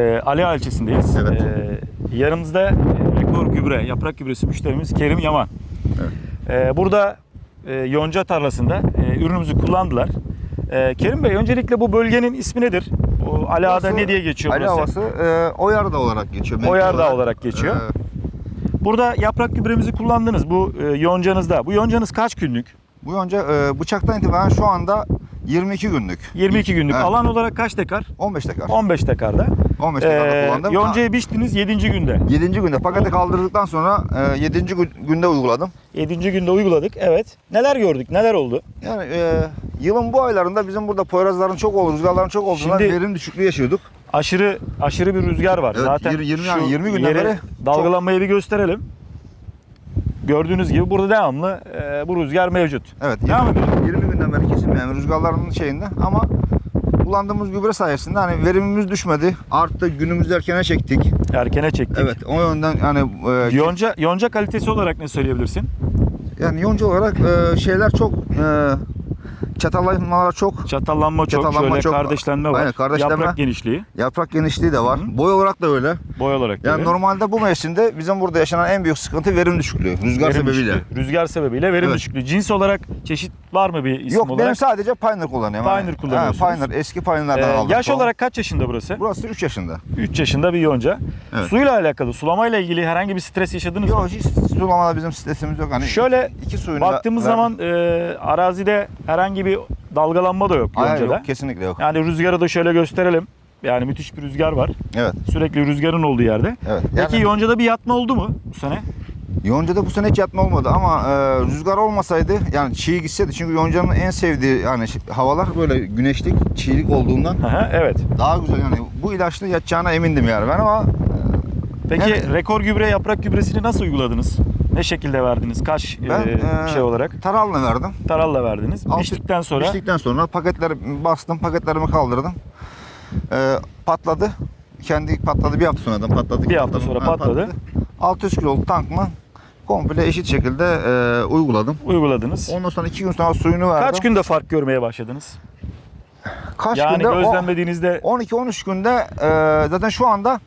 Ee, Ali Ağa ilçesindeyiz. Evet. Ee, yanımızda e, rekor gübre, yaprak gübresi müşterimiz Kerim Yaman. Ee, burada e, yonca tarlasında e, ürünümüzü kullandılar. Ee, Kerim Bey öncelikle bu bölgenin ismi nedir? Bu Ali Ağa'da ne diye geçiyor Ali burası? Havası e, Oyarda olarak geçiyor. mevki Oyarda olarak geçiyor. E, Burada yaprak gübremizi kullandınız bu e, yoncanızda. Bu yoncanız kaç günlük? bu yonca e, bıçaktan itibaren şu anda 22 günlük. 22 günlük. Evet. Alan olarak kaç dekar? 15 dekar. 15 dekarda. 15 dekarda Ee, kullandım. yoncayı biçtiniz 7. günde. 7. günde paketi kaldırdıktan sonra 7. günde uyguladım. 7. günde uyguladık. Evet. Neler gördük? Neler oldu? Yani e, yılın bu aylarında bizim burada poyrazların çok olduğu, rüzgarların çok olduğundan Şimdi- verim düşüklüğü yaşıyorduk. Aşırı aşırı bir rüzgar var. Evet, Zaten yirmi- yirmi- şu yani yirmi günden yeri beri dalgalanmayı bir gösterelim. Gördüğünüz gibi burada devamlı e, bu rüzgar mevcut. Evet, Devam 20, edelim. 20 günden beri kesilmeyen rüzgarların şeyinde ama kullandığımız gübre sayesinde hani verimimiz düşmedi. Arttı, günümüzü erkene çektik. Erkene çektik. Evet, o yönden yani e, Yonca yonca kalitesi olarak ne söyleyebilirsin? yani yonca olarak e, şeyler çok e, çatallanmalar çok. Çatallanma çok, Çatallanma şöyle çok. kardeşlenme var. Aynen, kardeşlenme. Yaprak genişliği, Yaprak genişliği de var. Hı. Boy olarak da öyle. boy olarak Yani böyle. normalde bu mevsimde bizim burada yaşanan en büyük sıkıntı verim düşüklüğü. Rüzgar Verim sebebiyle. düşüklüğü. Rüzgar sebebiyle verim Evet. düşüklüğü. Cins olarak çeşit var mı bir isim Yok olarak? benim sadece Pioneer kullanıyorum. Pioneer Yani. kullanıyorsunuz. Ha, Pioneer eski Pioneer'lardan Ee, aldım. yaş Tohum. olarak kaç yaşında burası? Burası 3 yaşında. 3 yaşında bir yonca. Evet. Suyla alakalı, sulamayla ilgili herhangi bir stres yaşadınız mı? Yok hiç sulamada bizim stresimiz yok. Hani Şöyle iki suyunu Baktığımız zaman e, arazide herhangi bir dalgalanma da yok Hayır, yok kesinlikle yok. Yani rüzgarı da şöyle gösterelim. Yani müthiş bir rüzgar var. Evet. Sürekli rüzgarın olduğu yerde. Evet. Peki Yani yoncada bir yatma oldu mu bu sene? yoncada bu sene hiç yatma olmadı ama e, rüzgar olmasaydı yani çiğ gitseydi çünkü yoncanın en sevdiği yani havalar böyle güneşlik, çiğlik olduğundan hı, evet. daha güzel yani bu ilaçla yatacağına emindim yani ben ama Peki Yani- rekor gübre, yaprak gübresini nasıl uyguladınız? Ne şekilde verdiniz? Kaç ben e, e, şey olarak? taralını verdim. Taralla verdiniz. Altı- Biçtikten sonra Piştikten sonra paketleri bastım, paketlerimi kaldırdım. E, patladı. Kendi patladı bir hafta sonradan patladı. Bir hafta sonra patladı. 600 kiloluk tankımı komple eşit şekilde e, uyguladım. uyguladınız. Ondan sonra iki gün sonra suyunu verdim. Kaç günde fark görmeye başladınız? Kaç yani günde? O- gözlemlediğinizde 12-13 günde e, zaten şu anda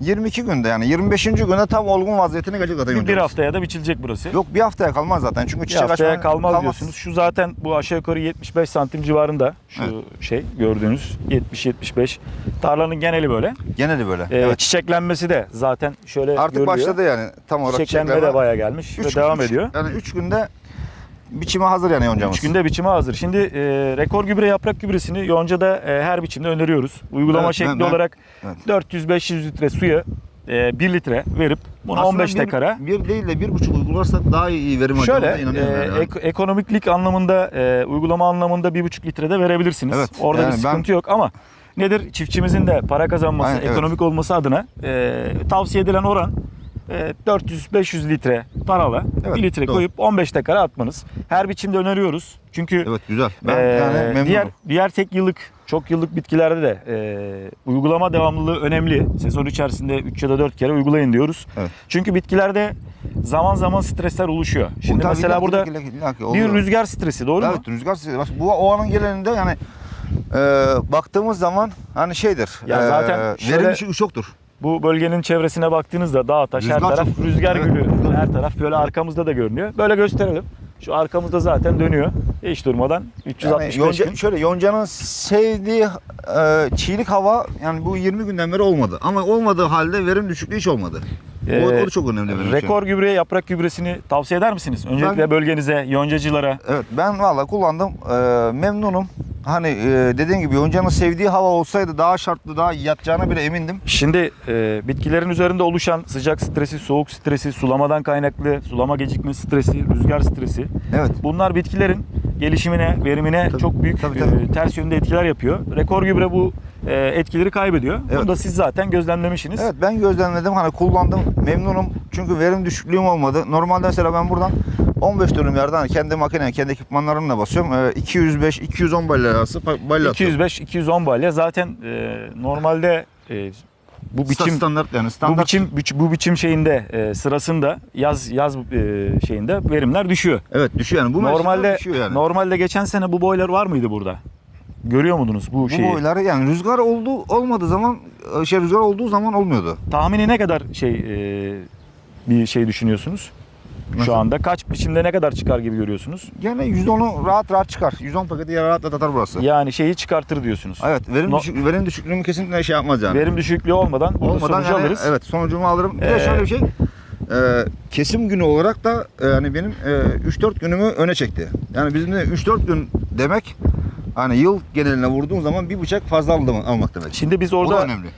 22 günde yani 25. günde tam olgun vaziyetine gelecek zaten bir, bir haftaya da biçilecek burası. Yok bir haftaya kalmaz zaten çünkü Bir çiçek haftaya açmaya kalmaz, diyorsunuz. Şu zaten bu aşağı yukarı 75 santim civarında şu Evet. şey gördüğünüz 70-75. Tarlanın geneli böyle. Geneli böyle. Ee, evet. Çiçeklenmesi de zaten şöyle Artık görülüyor. başladı yani tam olarak Çiçeklenme de çiçeklenme. bayağı gelmiş Üç- ve devam üç- ediyor. Yani 3 günde biçime hazır yani yoncamız. 3 günde biçime hazır. Şimdi e, rekor gübre yaprak gübresini yoncada e, her biçimde öneriyoruz. Uygulama Evet, şekli ben- olarak evet. 400-500 litre suya e, 1 litre verip bunu Aslında 15 bir, dekara Bir değil de bir buçuk uygularsak daha iyi verim Şöyle e, yani. ek- ekonomiklik anlamında e, uygulama anlamında bir buçuk litrede verebilirsiniz. Evet, Orada yani bir ben- sıkıntı yok ama nedir çiftçimizin de para kazanması, Aynen, evet. ekonomik olması adına e, tavsiye edilen oran 400-500 litre tarala Evet, 1 litre doğru. koyup 15 dekara atmanız. Her biçimde öneriyoruz. Çünkü Evet güzel. Ben ee, yani memnunum. diğer diğer tek yıllık, çok yıllık bitkilerde de e, uygulama devamlılığı önemli. Sezon içerisinde 3 ya da 4 kere uygulayın diyoruz. Evet. Çünkü bitkilerde zaman zaman stresler oluşuyor. Şimdi Tabii mesela burada illa- illa ki bir oluyor. rüzgar stresi doğru mu? Evet rüzgar sesi. Bak, Bu o anın geleninde yani e, baktığımız zaman hani şeydir. Ya e, zaten şöyle- verim düşüğü çoktur. Bu bölgenin çevresine baktığınızda dağ taş her Rüzgar taraf çok. rüzgar Evet, gülü. rüzgar. Her taraf böyle arkamızda da görünüyor. Böyle gösterelim. Şu arkamızda zaten dönüyor. Hiç durmadan 365 Yani yonca, gün. şöyle yoncanın sevdiği e, çiğlik hava yani bu 20 günden beri olmadı. Ama olmadığı halde verim düşüklüğü hiç olmadı. O, Ee, o da çok önemli benim için. Rekor gübre, yaprak gübresini tavsiye eder misiniz? Öncelikle Ben- bölgenize, yoncacılara. Evet ben valla kullandım. E, memnunum. Hani e, dediğim gibi yoncanın sevdiği hava olsaydı daha şartlı daha yatacağına bile emindim. Şimdi e, bitkilerin üzerinde oluşan sıcak stresi, soğuk stresi, sulamadan kaynaklı sulama gecikme stresi, rüzgar stresi. Evet. Bunlar bitkilerin gelişimine, verimine Tabii, çok büyük tabii, e, tabii. ters yönde etkiler yapıyor. Rekor gübre bu e, etkileri kaybediyor. Evet. Bunu da siz zaten gözlemlemişsiniz. Evet ben gözlemledim hani kullandım memnunum çünkü verim düşüklüğüm olmadı. Normalde mesela ben buradan 15 dönüm yerden hani kendi makine, kendi ekipmanlarımla basıyorum. Ee, 205-210 balya arası balya atıyorum. 205-210 balya zaten e, normalde e, bu biçim standart yani bu standart. biçim biç- bu biçim şeyinde e, sırasında yaz yaz e, şeyinde verimler düşüyor. Evet düşüyor yani bu normalde düşüyor yani. normalde geçen sene bu boylar var mıydı burada? Görüyor muydunuz bu, Bu şeyi? boyları yani rüzgar olduğu olmadığı zaman e, şey rüzgar olduğu zaman olmuyordu. Tahmini ne kadar şey e, bir şey düşünüyorsunuz? Nasıl? Şu anda kaç biçimde ne kadar çıkar gibi görüyorsunuz? Gene %10'u rahat rahat çıkar. 110 paketi rahat rahat atar burası. Yani şeyi çıkartır diyorsunuz. Evet verim, No- düşük, verim düşüklüğümü kesinlikle şey yapmaz yani. Verim düşüklüğü olmadan Olmadan sonucu yani, alırız. evet sonucumu alırım. Bir Ee, de şöyle bir şey. e, kesim günü olarak da e, yani benim e, 3-4 günümü öne çekti. Yani bizim de 3-4 gün demek hani yıl geneline vurduğum zaman bir bıçak fazla almak demek. Şimdi biz o da orada önemli.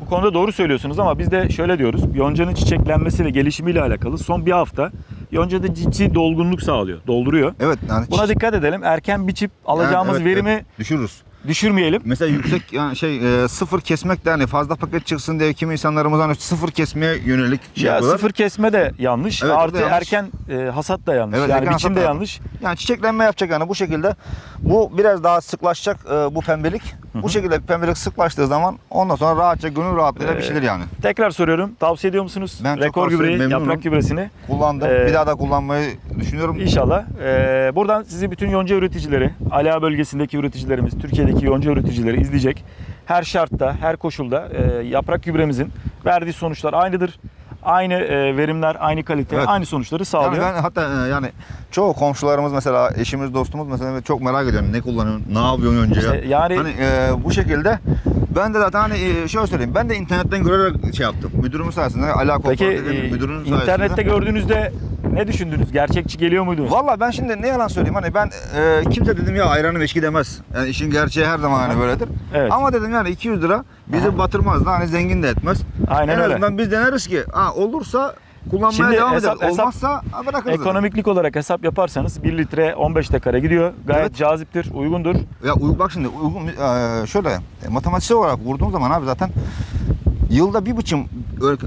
bu konuda doğru söylüyorsunuz ama biz de şöyle diyoruz. Yoncanın çiçeklenmesi ve gelişimiyle alakalı son bir hafta yoncada ciddi dolgunluk sağlıyor, dolduruyor. Evet yani Buna dikkat edelim. Erken biçip alacağımız evet, verimi evet, düşürürüz. Düşürmeyelim. Mesela yüksek yani şey e, sıfır kesmek de hani fazla paket çıksın diye kimi insanlarımız hani sıfır kesmeye yönelik şey ya yapıyorlar. sıfır kesme de yanlış. Evet, Artı yanlış. erken e, hasat da yanlış. Evet, yani erken biçim hasat de da yanlış. Yani çiçeklenme yapacak yani bu şekilde. Bu biraz daha sıklaşacak e, bu pembelik. Bu şekilde pembelik sıklaştığı zaman ondan sonra rahatça gönül rahatlığıyla Ee, pişirir yani. Tekrar soruyorum. Tavsiye ediyor musunuz? Ben Rekor gübreyi, memnunum. yaprak gübresini. Kullandım. Ee, bir daha da kullanmayı düşünüyorum. İnşallah. Ee, buradan sizi bütün yonca üreticileri, Ala bölgesindeki üreticilerimiz, Türkiye'deki yonca üreticileri izleyecek. Her şartta, her koşulda e, yaprak gübremizin verdiği sonuçlar aynıdır. Aynı e, verimler, aynı kalite, Evet. aynı sonuçları Yani sağlıyor. ben hatta e, yani çoğu komşularımız mesela eşimiz dostumuz mesela çok merak ediyor ne kullanıyorsun ne yapıyorsun önce ya. İşte yani- hani e, bu şekilde ben de zaten hani e, şöyle söyleyeyim ben de internetten görerek şey yaptım. Müdürümün sayesinde ala Peki kooperatifinin e, müdürünün sayesinde. internette gördüğünüzde ne düşündünüz? Gerçekçi geliyor muydu? Valla ben şimdi ne yalan söyleyeyim hani ben e, kimse dedim ya ayranım eşki demez. Yani işin gerçeği her zaman hani böyledir. Evet. Ama dedim yani 200 lira bizi Aha. batırmaz da hani zengin de etmez. Aynen en öyle. azından biz deneriz ki ha olursa kullanmaya Şimdi devam hesap- ederiz. hesap- Olmazsa bırakırız. Ekonomiklik olarak hesap yaparsanız 1 litre 15 dekara gidiyor. Gayet Evet. caziptir, uygundur. Ya bak şimdi uygun e, şöyle e, matematiksel olarak vurduğum zaman abi zaten yılda bir biçim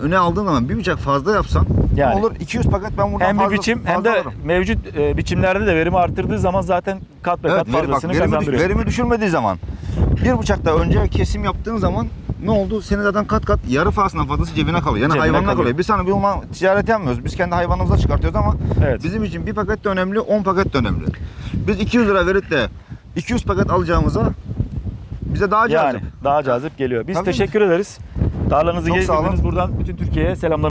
öne aldığın zaman bir bıçak fazla yapsan Yani. olur 200 paket ben buradan Hem bir fazla, biçim hem fazla de alırım. mevcut e, biçimlerde de verimi arttırdığı zaman zaten kat be kat Evet, veri, bak, fazlasını verimi, düş- kazandırıyor. verimi düşürmediği zaman bir bıçakta önce kesim yaptığın zaman ne oldu? Senin zaten kat kat yarı fazlasından fazlası cebine kalıyor. Yani Cebine hayvanına kalıyor. kalıyor. Biz hani bir uma ticaret yapmıyoruz. Biz kendi hayvanımıza çıkartıyoruz ama Evet. bizim için bir paket de önemli, 10 paket de önemli. Biz 200 lira verip de 200 paket alacağımıza bize daha cazip. Yani daha cazip geliyor. Biz Tabii. teşekkür ederiz. Tarlanızı Çok gezdirdiniz. Buradan bütün Türkiye'ye selamlar.